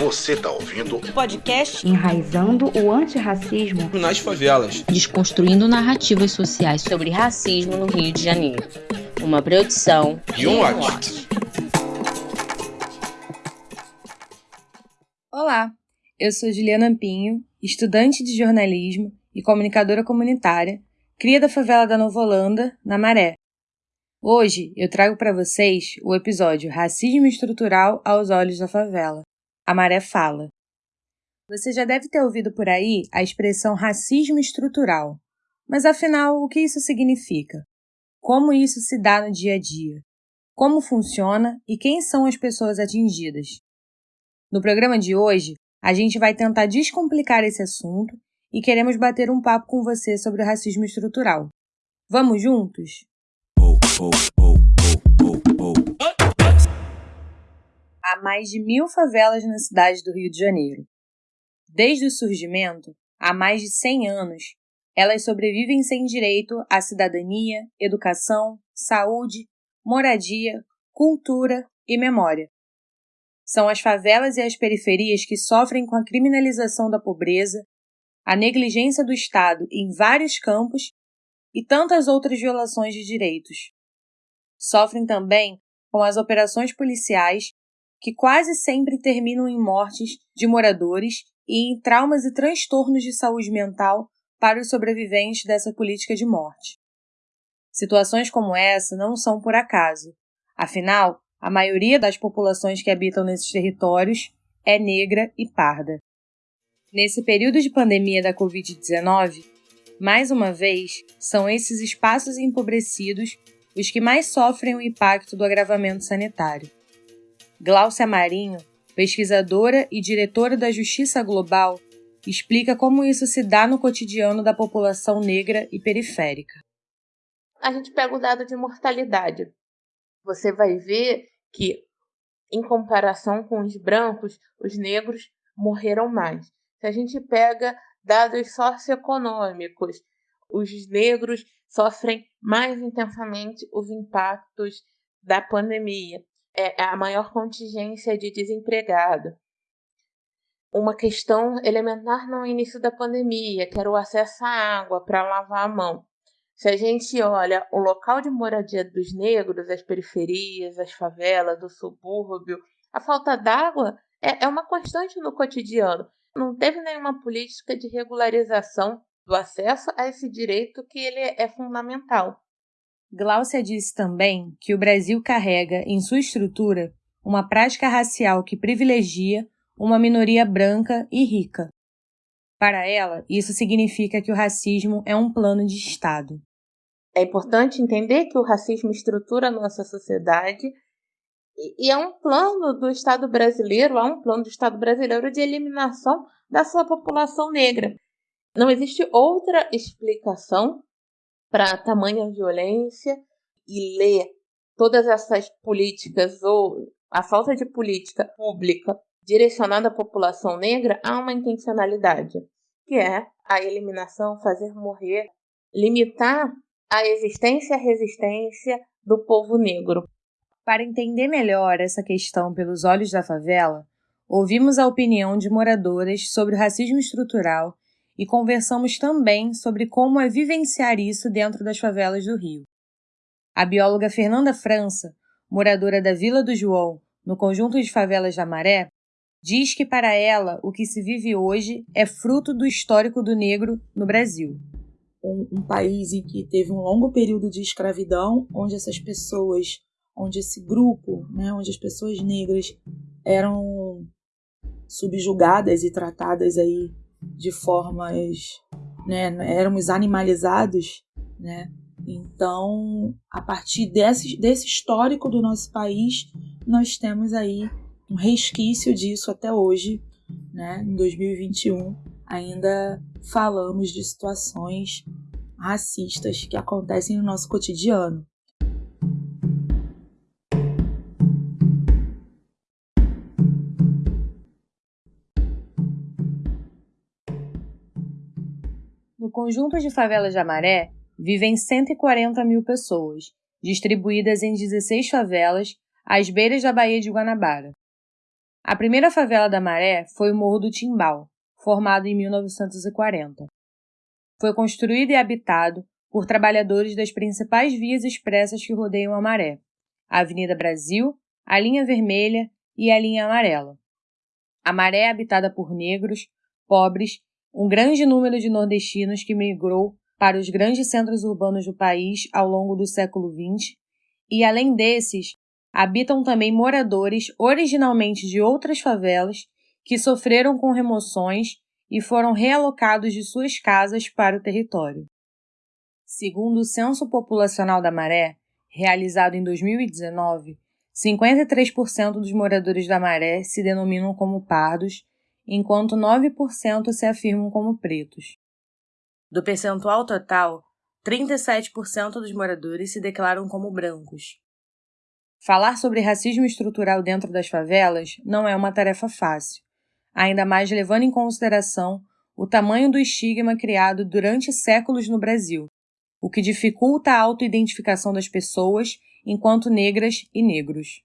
Você tá ouvindo o podcast Enraizando o Antirracismo nas Favelas, desconstruindo narrativas sociais sobre racismo no Rio de Janeiro. Uma produção e um watch. Olá, eu sou Juliana Pinho, estudante de jornalismo e comunicadora comunitária, cria da favela da Nova Holanda, na Maré. Hoje eu trago para vocês o episódio Racismo Estrutural aos Olhos da Favela. A Maré Fala. Você já deve ter ouvido por aí a expressão racismo estrutural. Mas afinal, o que isso significa? Como isso se dá no dia a dia? Como funciona e quem são as pessoas atingidas? No programa de hoje, a gente vai tentar descomplicar esse assunto e queremos bater um papo com você sobre o racismo estrutural. Vamos juntos? Mais de mil favelas na cidade do Rio de Janeiro. Desde o surgimento, há mais de 100 anos, elas sobrevivem sem direito à cidadania, educação, saúde, moradia, cultura e memória. São as favelas e as periferias que sofrem com a criminalização da pobreza, a negligência do Estado em vários campos e tantas outras violações de direitos. Sofrem também com as operações policiais, que quase sempre terminam em mortes de moradores e em traumas e transtornos de saúde mental para os sobreviventes dessa política de morte. Situações como essa não são por acaso. Afinal, a maioria das populações que habitam nesses territórios é negra e parda. Nesse período de pandemia da Covid-19, mais uma vez, são esses espaços empobrecidos os que mais sofrem o impacto do agravamento sanitário. Gláucia Marinho, pesquisadora e diretora da Justiça Global, explica como isso se dá no cotidiano da população negra e periférica. A gente pega o dado de mortalidade. Você vai ver que, em comparação com os brancos, os negros morreram mais. Se a gente pega dados socioeconômicos, os negros sofrem mais intensamente os impactos da pandemia. É a maior contingência de desempregado. Uma questão elementar no início da pandemia, que era o acesso à água para lavar a mão. Se a gente olha o local de moradia dos negros, as periferias, as favelas, o subúrbio, a falta d'água é, é uma constante no cotidiano não teve nenhuma política de regularização do acesso a esse direito que ele é fundamental. Gláucia disse também que o Brasil carrega em sua estrutura uma prática racial que privilegia uma minoria branca e rica. Para ela, isso significa que o racismo é um plano de Estado. É importante entender que o racismo estrutura a nossa sociedade e é um plano do Estado brasileiro, há um plano do Estado brasileiro de eliminação da sua população negra. Não existe outra explicação para tamanha violência e ler todas essas políticas ou a falta de política pública direcionada à população negra há uma intencionalidade, que é a eliminação, fazer morrer, limitar a existência e a resistência do povo negro. Para entender melhor essa questão pelos olhos da favela, ouvimos a opinião de moradoras sobre o racismo estrutural e conversamos também sobre como é vivenciar isso dentro das favelas do Rio. A bióloga Fernanda França, moradora da Vila do João, no conjunto de favelas da Maré, diz que para ela o que se vive hoje é fruto do histórico do negro no Brasil. Um, um país em que teve um longo período de escravidão, onde essas pessoas onde esse grupo, né, onde as pessoas negras eram subjugadas e tratadas aí de formas, né, éramos animalizados, né? Então, a partir desse, desse histórico do nosso país, nós temos aí um resquício disso até hoje, né? Em 2021, ainda falamos de situações racistas que acontecem no nosso cotidiano. Conjunto de favelas de Amaré, vivem 140 mil pessoas, distribuídas em 16 favelas às beiras da Baía de Guanabara. A primeira favela da Maré foi o Morro do Timbal, formado em 1940. Foi construído e habitado por trabalhadores das principais vias expressas que rodeiam a Maré, a Avenida Brasil, a Linha Vermelha e a Linha Amarela. A Maré é habitada por negros, pobres, um grande número de nordestinos que migrou para os grandes centros urbanos do país ao longo do século XX, e além desses, habitam também moradores originalmente de outras favelas que sofreram com remoções e foram realocados de suas casas para o território. Segundo o Censo Populacional da Maré, realizado em 2019, 53% dos moradores da Maré se denominam como pardos, enquanto 9% se afirmam como pretos. Do percentual total, 37% dos moradores se declaram como brancos. Falar sobre racismo estrutural dentro das favelas não é uma tarefa fácil, ainda mais levando em consideração o tamanho do estigma criado durante séculos no Brasil, o que dificulta a autoidentificação das pessoas enquanto negras e negros.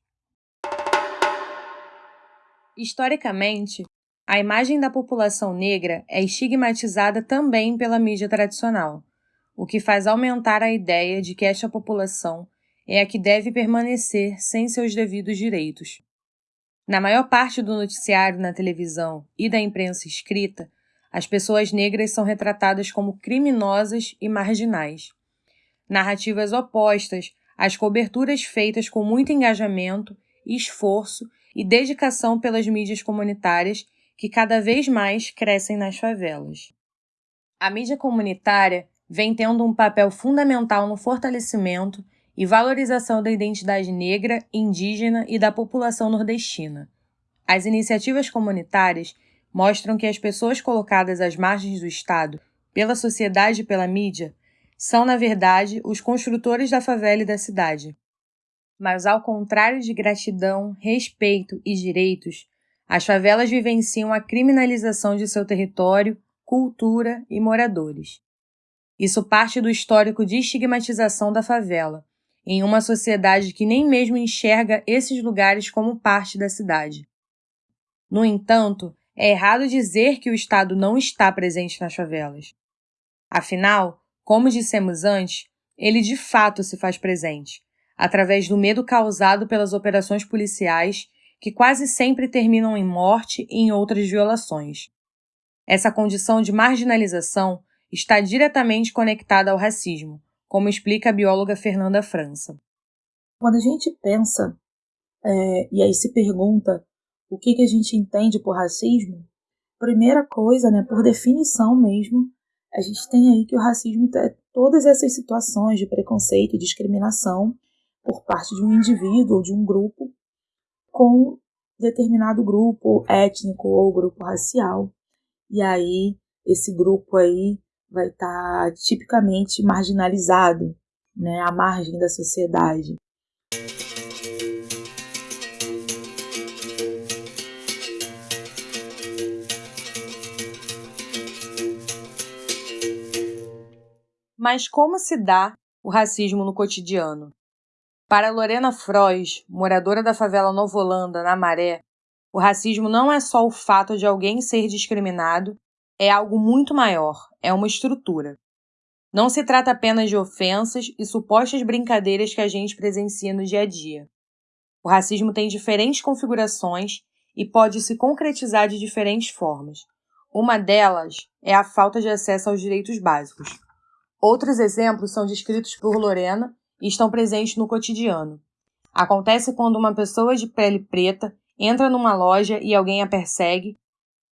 Historicamente, a imagem da população negra é estigmatizada também pela mídia tradicional, o que faz aumentar a ideia de que esta população é a que deve permanecer sem seus devidos direitos. Na maior parte do noticiário na televisão e da imprensa escrita, as pessoas negras são retratadas como criminosas e marginais. Narrativas opostas às coberturas feitas com muito engajamento, esforço e dedicação pelas mídias comunitárias que cada vez mais crescem nas favelas. A mídia comunitária vem tendo um papel fundamental no fortalecimento e valorização da identidade negra, indígena e da população nordestina. As iniciativas comunitárias mostram que as pessoas colocadas às margens do Estado, pela sociedade e pela mídia, são, na verdade, os construtores da favela e da cidade. Mas, ao contrário de gratidão, respeito e direitos, as favelas vivenciam a criminalização de seu território, cultura e moradores. Isso parte do histórico de estigmatização da favela, em uma sociedade que nem mesmo enxerga esses lugares como parte da cidade. No entanto, é errado dizer que o Estado não está presente nas favelas. Afinal, como dissemos antes, ele de fato se faz presente, através do medo causado pelas operações policiais, que quase sempre terminam em morte e em outras violações. Essa condição de marginalização está diretamente conectada ao racismo, como explica a bióloga Fernanda França. Quando a gente pensa é, e aí se pergunta o que, que a gente entende por racismo, primeira coisa, né, por definição mesmo, a gente tem aí que o racismo é todas essas situações de preconceito e discriminação por parte de um indivíduo ou de um grupo com determinado grupo étnico ou grupo racial. E aí, esse grupo aí vai estar tá tipicamente marginalizado, né, à margem da sociedade. Mas como se dá o racismo no cotidiano? Para Lorena Frois, moradora da favela Nova Holanda, na Maré, o racismo não é só o fato de alguém ser discriminado é algo muito maior, é uma estrutura. Não se trata apenas de ofensas e supostas brincadeiras que a gente presencia no dia a dia. O racismo tem diferentes configurações e pode se concretizar de diferentes formas. Uma delas é a falta de acesso aos direitos básicos. Outros exemplos são descritos por Lorena e estão presentes no cotidiano. Acontece quando uma pessoa de pele preta entra numa loja e alguém a persegue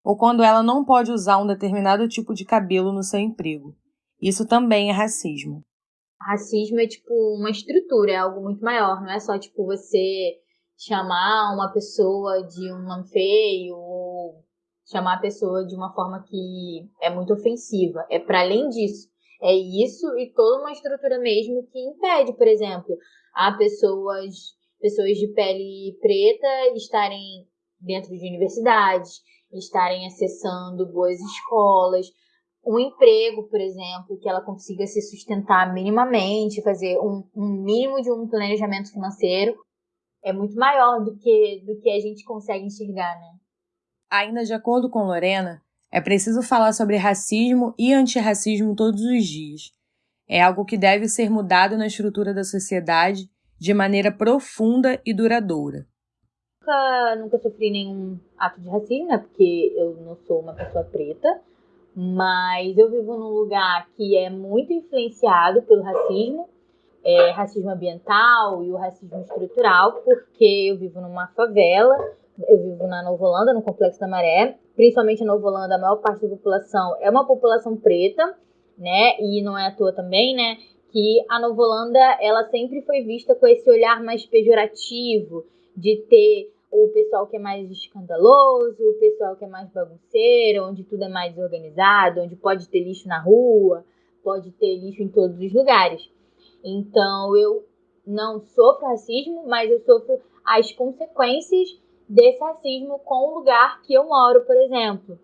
ou quando ela não pode usar um determinado tipo de cabelo no seu emprego. Isso também é racismo. Racismo é tipo uma estrutura, é algo muito maior, não é só tipo você chamar uma pessoa de um nome feio ou chamar a pessoa de uma forma que é muito ofensiva. É para além disso. É isso e toda uma estrutura mesmo que impede, por exemplo, a pessoas pessoas de pele preta estarem dentro de universidades, estarem acessando boas escolas, um emprego, por exemplo, que ela consiga se sustentar minimamente, fazer um, um mínimo de um planejamento financeiro. é muito maior do que, do que a gente consegue enxergar, né? Ainda de acordo com Lorena, é preciso falar sobre racismo e antirracismo todos os dias. É algo que deve ser mudado na estrutura da sociedade de maneira profunda e duradoura. Nunca, nunca sofri nenhum ato de racismo, né? Porque eu não sou uma pessoa preta, mas eu vivo num lugar que é muito influenciado pelo racismo é, racismo ambiental e o racismo estrutural, porque eu vivo numa favela, eu vivo na Nova Holanda, no Complexo da Maré, principalmente na Nova Holanda, a maior parte da população é uma população preta, né, e não é à toa também, né, que a Nova Holanda, ela sempre foi vista com esse olhar mais pejorativo, de ter o pessoal que é mais escandaloso, o pessoal que é mais bagunceiro, onde tudo é mais organizado, onde pode ter lixo na rua, pode ter lixo em todos os lugares. Então eu não sofro racismo, mas eu sofro as consequências desse racismo com o lugar que eu moro, por exemplo.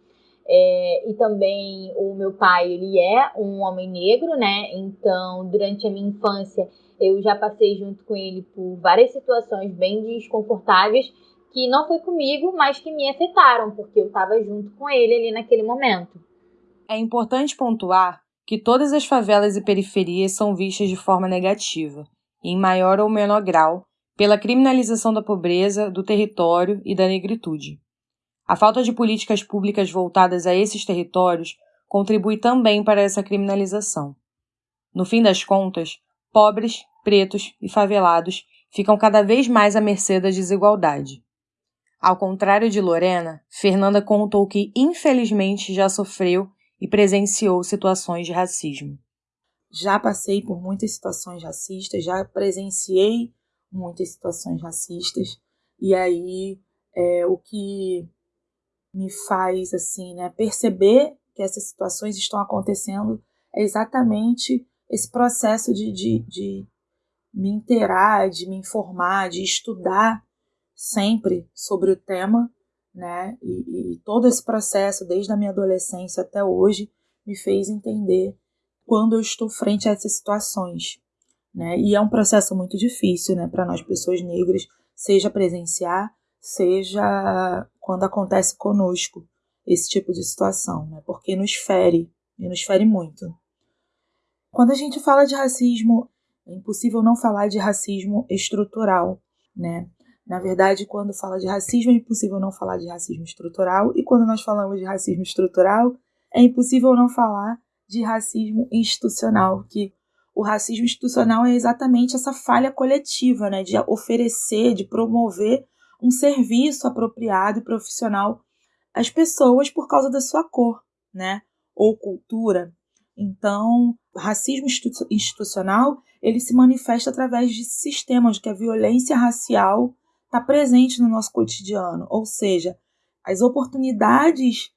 É, e também o meu pai, ele é um homem negro, né? Então, durante a minha infância, eu já passei junto com ele por várias situações bem desconfortáveis que não foi comigo, mas que me afetaram, porque eu estava junto com ele ali naquele momento. É importante pontuar que todas as favelas e periferias são vistas de forma negativa, em maior ou menor grau, pela criminalização da pobreza, do território e da negritude. A falta de políticas públicas voltadas a esses territórios contribui também para essa criminalização. No fim das contas, pobres, pretos e favelados ficam cada vez mais à mercê da desigualdade. Ao contrário de Lorena, Fernanda contou que infelizmente já sofreu e presenciou situações de racismo. Já passei por muitas situações racistas, já presenciei muitas situações racistas, e aí é, o que me faz assim, né, perceber que essas situações estão acontecendo é exatamente esse processo de, de, de me inteirar, de me informar, de estudar sempre sobre o tema né? E, e, todo esse processo, desde a minha adolescência até hoje, me fez entender quando eu estou frente a essas situações, né? E é um processo muito difícil, né, para nós pessoas negras, seja presenciar, seja quando acontece conosco esse tipo de situação, né? Porque nos fere, e nos fere muito. Quando a gente fala de racismo, é impossível não falar de racismo estrutural, né? Na verdade, quando fala de racismo, é impossível não falar de racismo estrutural, e quando nós falamos de racismo estrutural, é impossível não falar de racismo institucional, que o racismo institucional é exatamente essa falha coletiva, né, de oferecer, de promover um serviço apropriado e profissional às pessoas por causa da sua cor, né, ou cultura. Então, o racismo institucional, ele se manifesta através de sistemas que a violência racial está presente no nosso cotidiano, ou seja, as oportunidades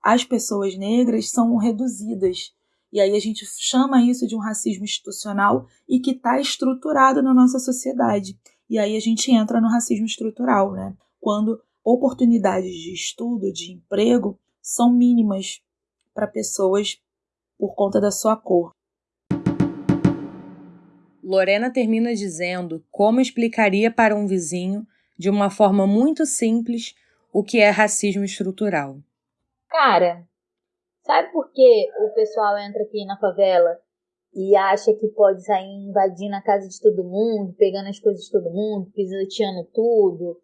às pessoas negras são reduzidas. E aí a gente chama isso de um racismo institucional e que está estruturado na nossa sociedade. E aí a gente entra no racismo estrutural, né? Quando oportunidades de estudo, de emprego, são mínimas para pessoas por conta da sua cor. Lorena termina dizendo como explicaria para um vizinho, de uma forma muito simples, o que é racismo estrutural. Cara, sabe por que o pessoal entra aqui na favela e acha que pode sair invadindo a casa de todo mundo, pegando as coisas de todo mundo, pisoteando tudo?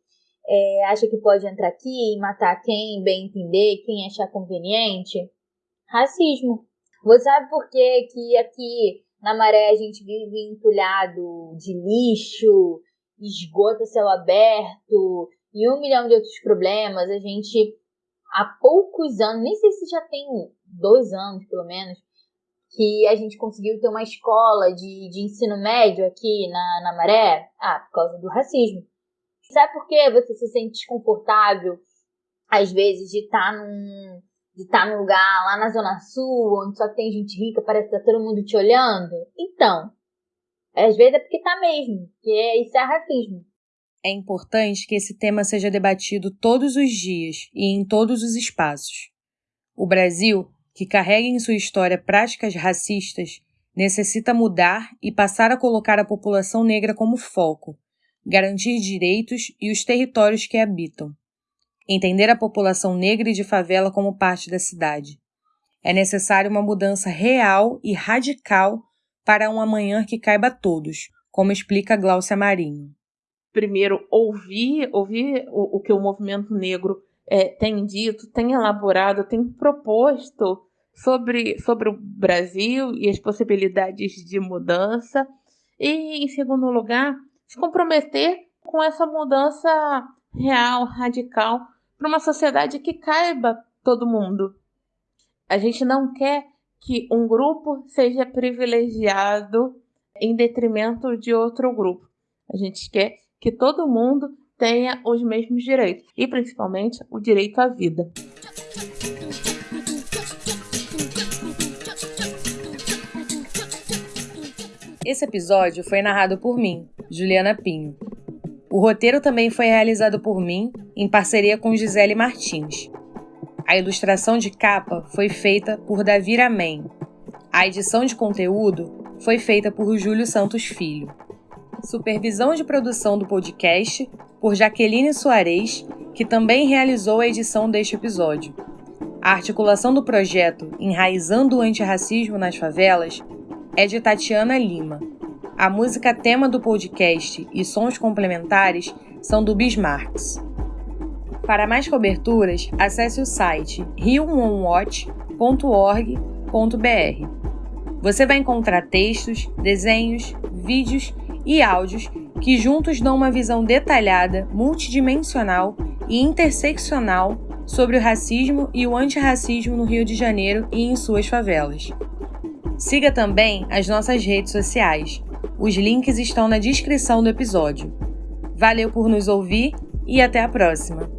É, acha que pode entrar aqui e matar quem bem entender, quem achar conveniente? Racismo. Você sabe por que, que aqui na maré a gente vive entulhado de lixo, esgoto a céu aberto e um milhão de outros problemas. A gente, há poucos anos, nem sei se já tem dois anos pelo menos, que a gente conseguiu ter uma escola de, de ensino médio aqui na, na maré. Ah, por causa do racismo. Sabe por que você se sente desconfortável, às vezes, de estar tá num, de estar tá num lugar lá na Zona Sul, onde só tem gente rica, parece que tá todo mundo te olhando. Então, às vezes é porque tá mesmo, que é, isso é racismo. É importante que esse tema seja debatido todos os dias e em todos os espaços. O Brasil, que carrega em sua história práticas racistas, necessita mudar e passar a colocar a população negra como foco, garantir direitos e os territórios que habitam. Entender a população negra e de favela como parte da cidade. É necessário uma mudança real e radical para um amanhã que caiba a todos, como explica Gláucia Marinho. Primeiro, ouvir, ouvir o, o que o movimento negro é, tem dito, tem elaborado, tem proposto sobre, sobre o Brasil e as possibilidades de mudança. E, em segundo lugar, se comprometer com essa mudança real, radical, para uma sociedade que caiba todo mundo. A gente não quer que um grupo seja privilegiado em detrimento de outro grupo. A gente quer que todo mundo tenha os mesmos direitos e principalmente o direito à vida. Esse episódio foi narrado por mim, Juliana Pinho. O roteiro também foi realizado por mim, em parceria com Gisele Martins. A ilustração de capa foi feita por Davi Ramen. A edição de conteúdo foi feita por Júlio Santos Filho. Supervisão de produção do podcast por Jaqueline Soares, que também realizou a edição deste episódio. A articulação do projeto Enraizando o Antirracismo nas Favelas é de Tatiana Lima. A música tema do podcast e sons complementares são do Bismarcks. Para mais coberturas, acesse o site rioonwatch.org.br. Você vai encontrar textos, desenhos, vídeos e áudios que juntos dão uma visão detalhada, multidimensional e interseccional sobre o racismo e o antirracismo no Rio de Janeiro e em suas favelas. Siga também as nossas redes sociais. Os links estão na descrição do episódio. Valeu por nos ouvir e até a próxima!